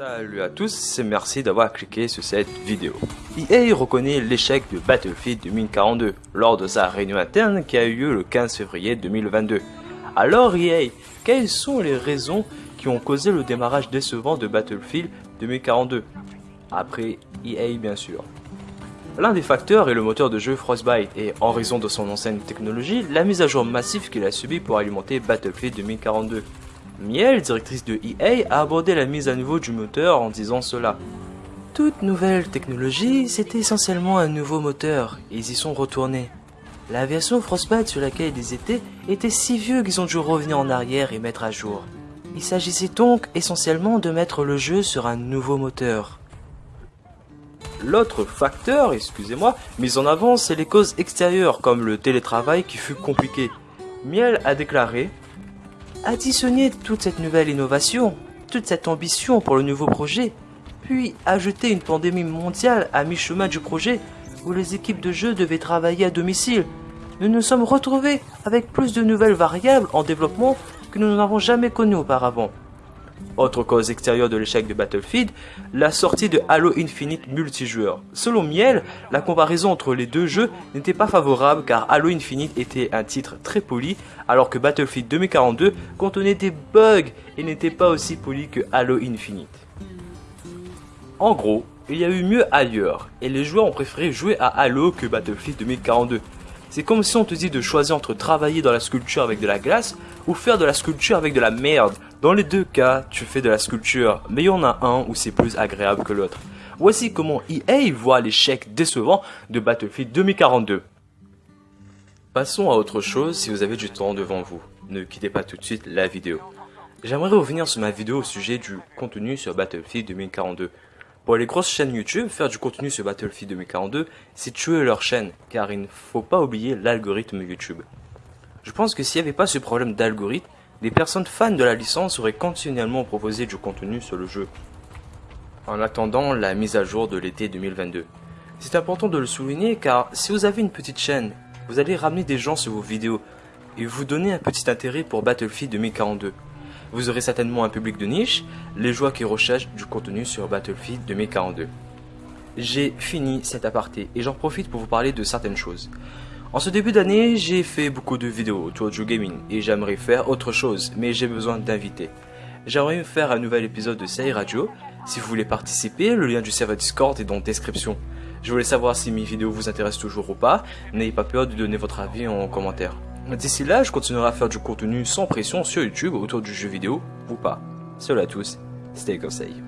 Salut à tous et merci d'avoir cliqué sur cette vidéo. EA reconnaît l'échec de Battlefield 2042 lors de sa réunion interne qui a eu lieu le 15 février 2022. Alors EA, quelles sont les raisons qui ont causé le démarrage décevant de Battlefield 2042 Après EA bien sûr. L'un des facteurs est le moteur de jeu Frostbite et en raison de son ancienne technologie, la mise à jour massive qu'il a subie pour alimenter Battlefield 2042. Miel, directrice de EA, a abordé la mise à niveau du moteur en disant cela. Toute nouvelle technologie, c'était essentiellement un nouveau moteur, et ils y sont retournés. La version Frostbite sur laquelle ils étaient était si vieux qu'ils ont dû revenir en arrière et mettre à jour. Il s'agissait donc essentiellement de mettre le jeu sur un nouveau moteur. L'autre facteur, excusez-moi, mis en avant, c'est les causes extérieures comme le télétravail qui fut compliqué. Miel a déclaré Additionner toute cette nouvelle innovation, toute cette ambition pour le nouveau projet, puis ajouter une pandémie mondiale à mi-chemin du projet où les équipes de jeu devaient travailler à domicile, nous nous sommes retrouvés avec plus de nouvelles variables en développement que nous n'avons jamais connues auparavant. Autre cause extérieure de l'échec de Battlefield, la sortie de Halo Infinite multijoueur. Selon Miel, la comparaison entre les deux jeux n'était pas favorable car Halo Infinite était un titre très poli alors que Battlefield 2042 contenait des bugs et n'était pas aussi poli que Halo Infinite. En gros, il y a eu mieux ailleurs et les joueurs ont préféré jouer à Halo que Battlefield 2042. C'est comme si on te dit de choisir entre travailler dans la sculpture avec de la glace ou faire de la sculpture avec de la merde. Dans les deux cas, tu fais de la sculpture, mais il y en a un où c'est plus agréable que l'autre. Voici comment EA voit l'échec décevant de Battlefield 2042. Passons à autre chose si vous avez du temps devant vous. Ne quittez pas tout de suite la vidéo. J'aimerais revenir sur ma vidéo au sujet du contenu sur Battlefield 2042. Pour les grosses chaînes YouTube, faire du contenu sur Battlefield 2042, c'est tuer leur chaîne, car il ne faut pas oublier l'algorithme YouTube. Je pense que s'il n'y avait pas ce problème d'algorithme, des personnes fans de la licence auraient continuellement proposé du contenu sur le jeu. En attendant la mise à jour de l'été 2022. C'est important de le souligner car si vous avez une petite chaîne, vous allez ramener des gens sur vos vidéos et vous donner un petit intérêt pour Battlefield 2042. Vous aurez certainement un public de niche, les joueurs qui recherchent du contenu sur Battlefield 2042. J'ai fini cet aparté et j'en profite pour vous parler de certaines choses. En ce début d'année, j'ai fait beaucoup de vidéos autour du gaming et j'aimerais faire autre chose, mais j'ai besoin d'invités. J'aimerais faire un nouvel épisode de Série Radio. Si vous voulez participer, le lien du serveur Discord est dans la description. Je voulais savoir si mes vidéos vous intéressent toujours ou pas. N'ayez pas peur de donner votre avis en commentaire. D'ici là, je continuerai à faire du contenu sans pression sur YouTube autour du jeu vidéo ou pas. Salut à tous, c'était Conseil.